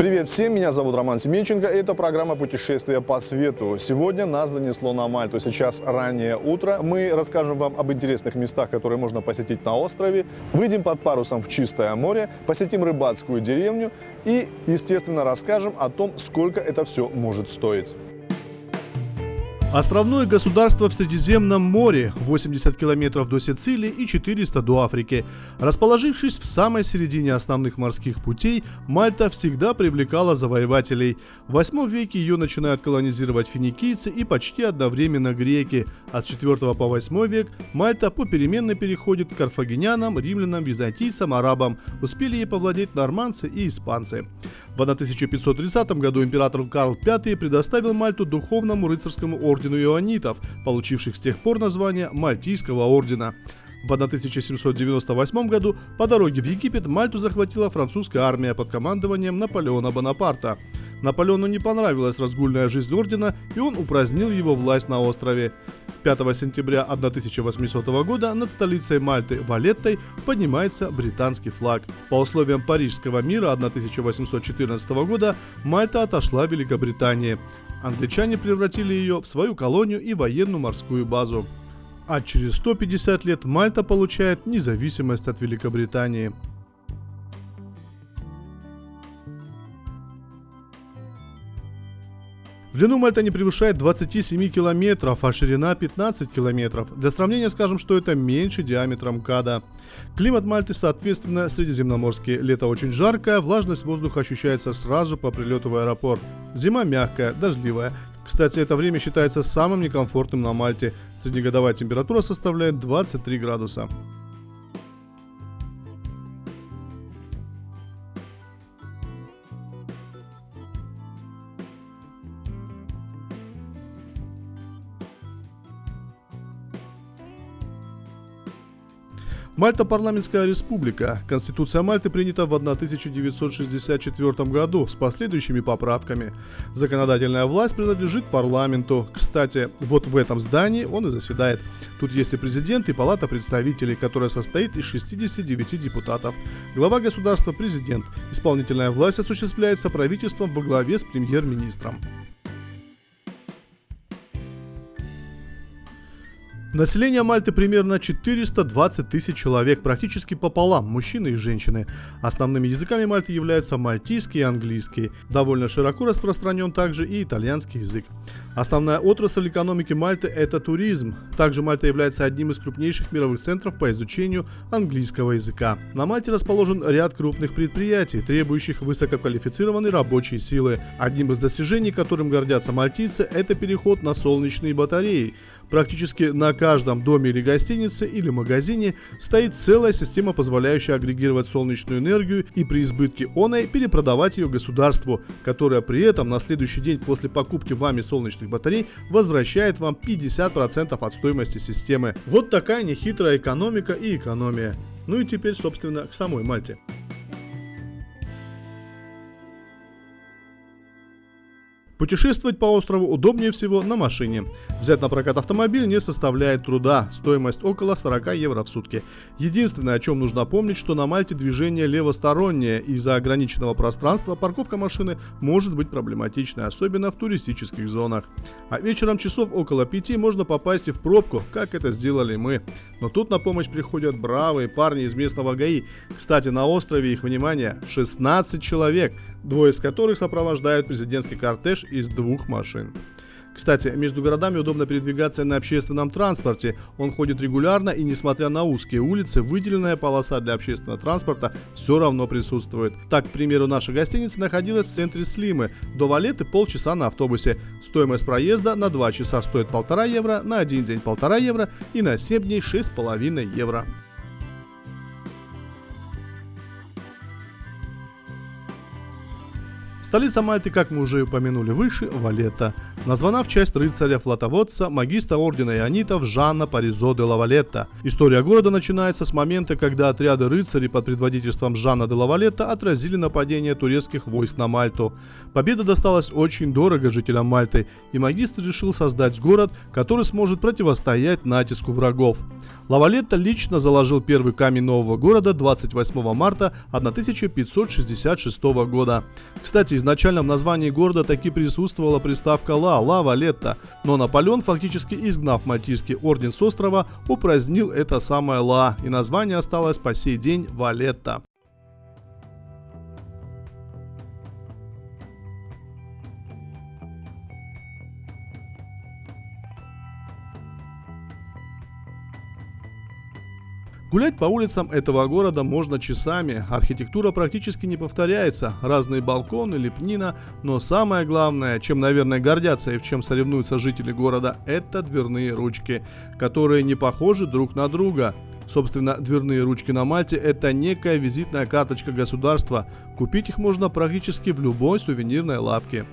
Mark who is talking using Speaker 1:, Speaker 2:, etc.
Speaker 1: Привет всем, меня зовут Роман Семенченко, это программа «Путешествия по свету». Сегодня нас занесло на Мальту, сейчас раннее утро. Мы расскажем вам об интересных местах, которые можно посетить на острове, выйдем под парусом в чистое море, посетим рыбацкую деревню и, естественно, расскажем о том, сколько это все может стоить.
Speaker 2: Островное государство в Средиземном море, 80 километров до Сицилии и 400 до Африки. Расположившись в самой середине основных морских путей, Мальта всегда привлекала завоевателей. В 8 веке ее начинают колонизировать финикийцы и почти одновременно греки, а с 4 по 8 век Мальта попеременно переходит к карфагенянам, римлянам, византийцам, арабам. Успели ей повладеть норманцы и испанцы. В 1530 году император Карл V предоставил Мальту духовному рыцарскому ордену ордену ионитов, получивших с тех пор название Мальтийского ордена. В 1798 году по дороге в Египет Мальту захватила французская армия под командованием Наполеона Бонапарта. Наполеону не понравилась разгульная жизнь ордена, и он упразднил его власть на острове. 5 сентября 1800 года над столицей Мальты Валеттой поднимается британский флаг. По условиям Парижского мира 1814 года Мальта отошла Великобритании. Англичане превратили ее в свою колонию и военную морскую базу. А через 150 лет Мальта получает независимость от Великобритании. В длину Мальта не превышает 27 километров, а ширина 15 километров. Для сравнения скажем, что это меньше диаметра МКАДа. Климат Мальты, соответственно, средиземноморский. Лето очень жаркое, влажность воздуха ощущается сразу по прилету в аэропорт. Зима мягкая, дождливая. Кстати, это время считается самым некомфортным на Мальте. Среднегодовая температура составляет 23 градуса. Мальта парламентская республика. Конституция Мальты принята в 1964 году с последующими поправками. Законодательная власть принадлежит парламенту. Кстати, вот в этом здании он и заседает. Тут есть и президент, и палата представителей, которая состоит из 69 депутатов. Глава государства – президент. Исполнительная власть осуществляется правительством во главе с премьер-министром. Население Мальты примерно 420 тысяч человек, практически пополам, мужчины и женщины. Основными языками Мальты являются мальтийский и английский. Довольно широко распространен также и итальянский язык. Основная отрасль экономики Мальты – это туризм. Также Мальта является одним из крупнейших мировых центров по изучению английского языка. На Мальте расположен ряд крупных предприятий, требующих высококвалифицированной рабочей силы. Одним из достижений, которым гордятся мальтийцы, это переход на солнечные батареи. Практически на каждом доме или гостинице или магазине стоит целая система, позволяющая агрегировать солнечную энергию и при избытке оной перепродавать ее государству, которое при этом на следующий день после покупки вами солнечных батарей возвращает вам 50% от стоимости системы. Вот такая нехитрая экономика и экономия. Ну и теперь, собственно, к самой Мальте. Путешествовать по острову удобнее всего на машине. Взять на прокат автомобиль не составляет труда, стоимость около 40 евро в сутки. Единственное, о чем нужно помнить, что на Мальте движение левостороннее, из-за ограниченного пространства парковка машины может быть проблематичной, особенно в туристических зонах. А вечером часов около 5 можно попасть и в пробку, как это сделали мы. Но тут на помощь приходят бравые парни из местного ГАИ. Кстати, на острове их, внимание, 16 человек, двое из которых сопровождают президентский кортеж из двух машин. Кстати, между городами удобно передвигаться на общественном транспорте. Он ходит регулярно и несмотря на узкие улицы, выделенная полоса для общественного транспорта все равно присутствует. Так, к примеру, наша гостиница находилась в центре Слимы. До Валеты полчаса на автобусе. Стоимость проезда на 2 часа стоит полтора евро, на один день полтора евро и на 7 дней 6,5 евро. Столица Мальты, как мы уже упомянули выше, Валета, названа в честь рыцаря-флотоводца, магиста ордена ионитов Жанна Паризо де Лавалетта. История города начинается с момента, когда отряды рыцарей под предводительством Жанна де Лавалетта отразили нападение турецких войск на Мальту. Победа досталась очень дорого жителям Мальты, и магистр решил создать город, который сможет противостоять натиску врагов. Лавалетта лично заложил первый камень нового города 28 марта 1566 года. Кстати, изначально в названии города таки присутствовала приставка «ла» – «Лавалетта», но Наполеон, фактически изгнав Мальтийский орден с острова, упразднил это самое «ла», и название осталось по сей день «Валетта». Гулять по улицам этого города можно часами. Архитектура практически не повторяется. Разные балконы, лепнина. Но самое главное, чем, наверное, гордятся и в чем соревнуются жители города, это дверные ручки, которые не похожи друг на друга. Собственно, дверные ручки на Мальте – это некая визитная карточка государства. Купить их можно практически в любой сувенирной лавке.